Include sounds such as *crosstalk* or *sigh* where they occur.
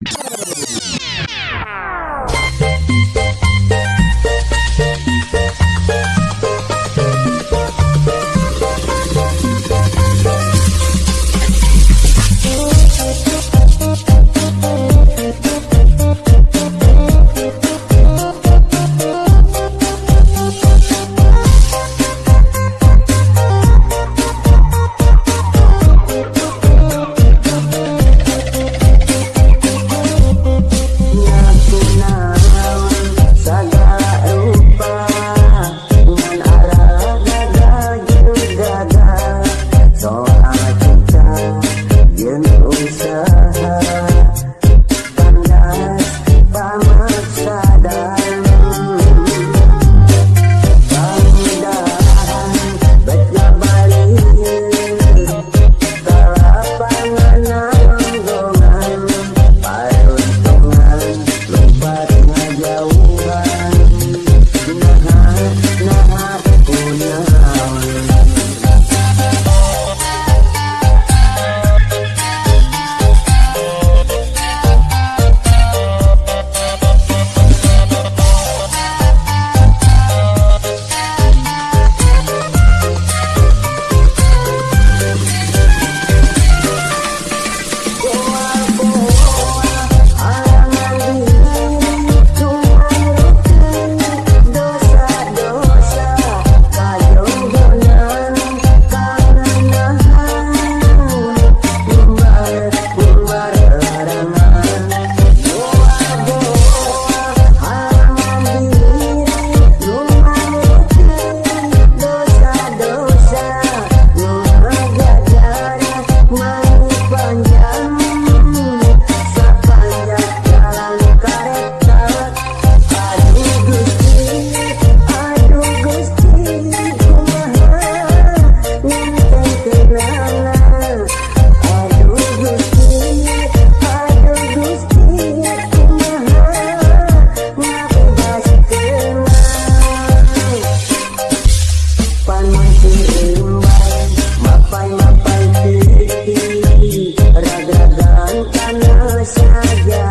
you *laughs* Tidak